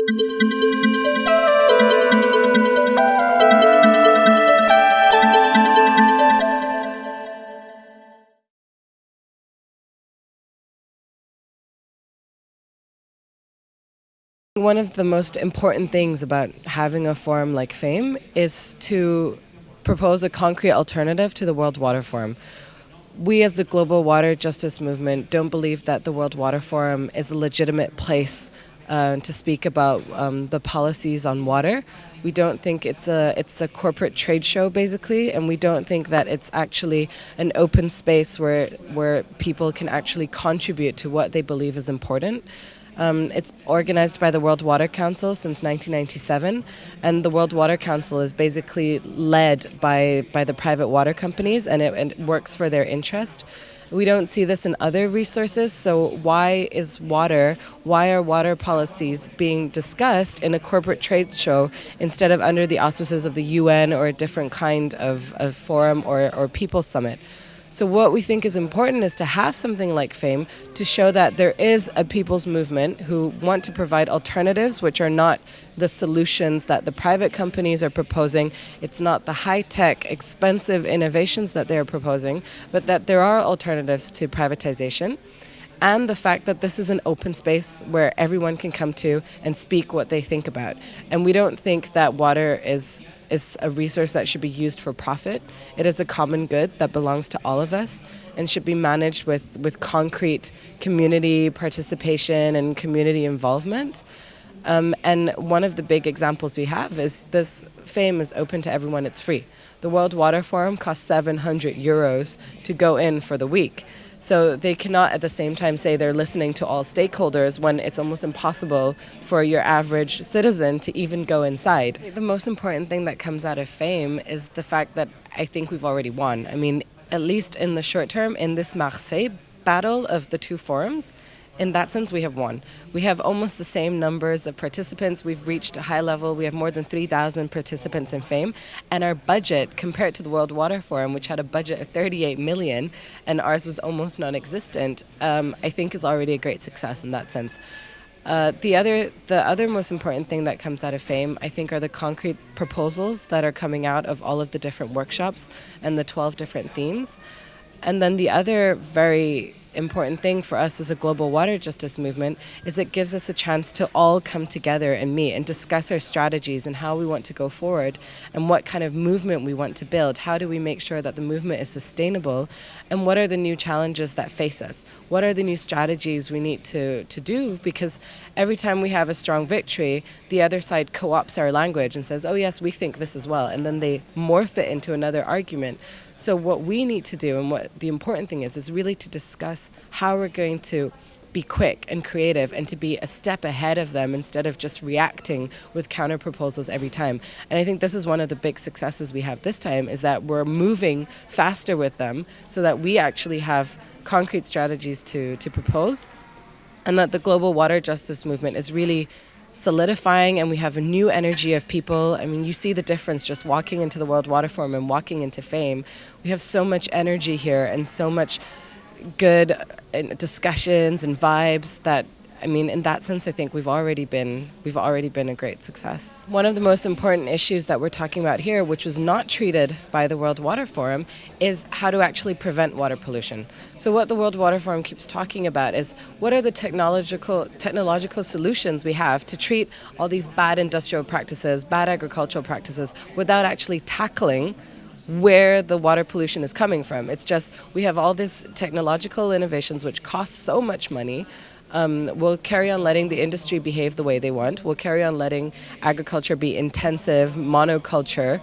One of the most important things about having a forum like FAME is to propose a concrete alternative to the World Water Forum. We, as the global water justice movement, don't believe that the World Water Forum is a legitimate place uh, to speak about um, the policies on water. We don't think it's a it's a corporate trade show basically, and we don't think that it's actually an open space where where people can actually contribute to what they believe is important. Um, it's organized by the World Water Council since 1997, and the World Water Council is basically led by, by the private water companies and it, and it works for their interest. We don't see this in other resources, so why is water, why are water policies being discussed in a corporate trade show instead of under the auspices of the UN or a different kind of, of forum or, or people summit? So what we think is important is to have something like FAME to show that there is a people's movement who want to provide alternatives which are not the solutions that the private companies are proposing. It's not the high-tech, expensive innovations that they're proposing, but that there are alternatives to privatization and the fact that this is an open space where everyone can come to and speak what they think about. And we don't think that water is is a resource that should be used for profit. It is a common good that belongs to all of us and should be managed with, with concrete community participation and community involvement. Um, and one of the big examples we have is this FAME is open to everyone, it's free. The World Water Forum costs 700 euros to go in for the week. So they cannot at the same time say they're listening to all stakeholders when it's almost impossible for your average citizen to even go inside. The most important thing that comes out of FAME is the fact that I think we've already won. I mean, at least in the short term, in this Marseille battle of the two forums, in that sense, we have won. We have almost the same numbers of participants. We've reached a high level. We have more than 3,000 participants in FAME. And our budget, compared to the World Water Forum, which had a budget of 38 million, and ours was almost non existent, um, I think is already a great success in that sense. Uh, the other, the other most important thing that comes out of FAME, I think, are the concrete proposals that are coming out of all of the different workshops and the 12 different themes. And then the other very important thing for us as a global water justice movement is it gives us a chance to all come together and meet and discuss our strategies and how we want to go forward and what kind of movement we want to build. How do we make sure that the movement is sustainable and what are the new challenges that face us? What are the new strategies we need to, to do? Because every time we have a strong victory, the other side co-opts our language and says, oh yes, we think this as well. And then they morph it into another argument. So what we need to do and what the important thing is, is really to discuss how we're going to be quick and creative and to be a step ahead of them instead of just reacting with counter proposals every time. And I think this is one of the big successes we have this time is that we're moving faster with them so that we actually have concrete strategies to, to propose and that the global water justice movement is really solidifying and we have a new energy of people. I mean, you see the difference just walking into the World Water Forum and walking into FAME. We have so much energy here and so much good uh, discussions and vibes that I mean, in that sense, I think we've already been we've already been a great success. One of the most important issues that we're talking about here, which was not treated by the World Water Forum, is how to actually prevent water pollution. So, what the World Water Forum keeps talking about is what are the technological technological solutions we have to treat all these bad industrial practices, bad agricultural practices, without actually tackling where the water pollution is coming from. It's just we have all these technological innovations which cost so much money um, we'll carry on letting the industry behave the way they want. We'll carry on letting agriculture be intensive, monoculture,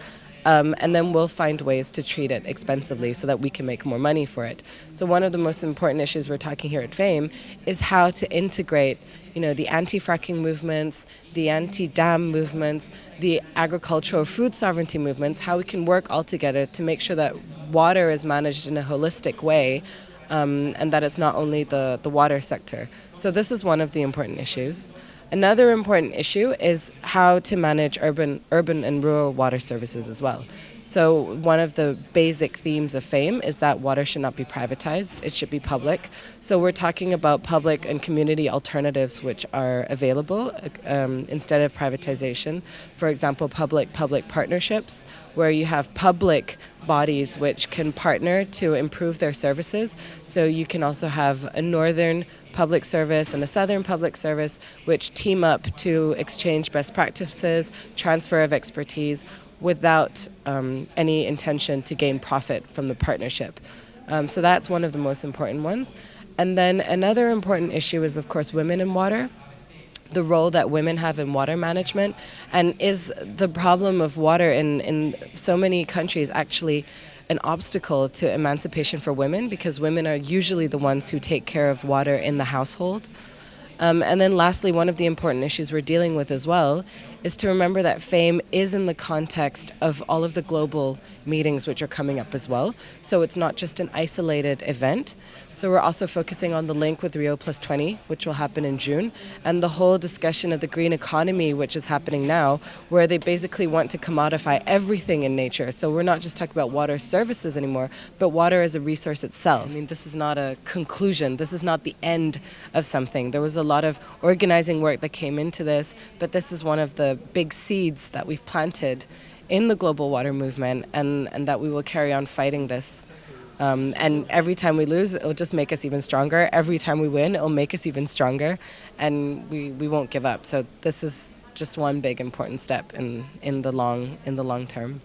um, and then we'll find ways to treat it expensively so that we can make more money for it. So one of the most important issues we're talking here at FAME is how to integrate, you know, the anti-fracking movements, the anti-dam movements, the agricultural food sovereignty movements, how we can work all together to make sure that water is managed in a holistic way um, and that it's not only the, the water sector. So this is one of the important issues. Another important issue is how to manage urban, urban and rural water services as well. So, one of the basic themes of FAME is that water should not be privatized, it should be public. So, we're talking about public and community alternatives which are available um, instead of privatization. For example, public public partnerships, where you have public bodies which can partner to improve their services. So, you can also have a northern public service and a southern public service which team up to exchange best practices, transfer of expertise without um, any intention to gain profit from the partnership. Um, so that's one of the most important ones. And then another important issue is, of course, women in water. The role that women have in water management, and is the problem of water in, in so many countries actually an obstacle to emancipation for women because women are usually the ones who take care of water in the household. Um, and then, lastly, one of the important issues we're dealing with as well is to remember that FAME is in the context of all of the global meetings which are coming up as well. So it's not just an isolated event. So we're also focusing on the link with Rio Plus 20, which will happen in June, and the whole discussion of the green economy, which is happening now, where they basically want to commodify everything in nature. So we're not just talking about water services anymore, but water as a resource itself. I mean, this is not a conclusion, this is not the end of something. There was a lot of organizing work that came into this, but this is one of the big seeds that we've planted in the global water movement and, and that we will carry on fighting this. Um, and every time we lose, it'll just make us even stronger. Every time we win, it'll make us even stronger. And we, we won't give up. So this is just one big important step in, in, the, long, in the long term.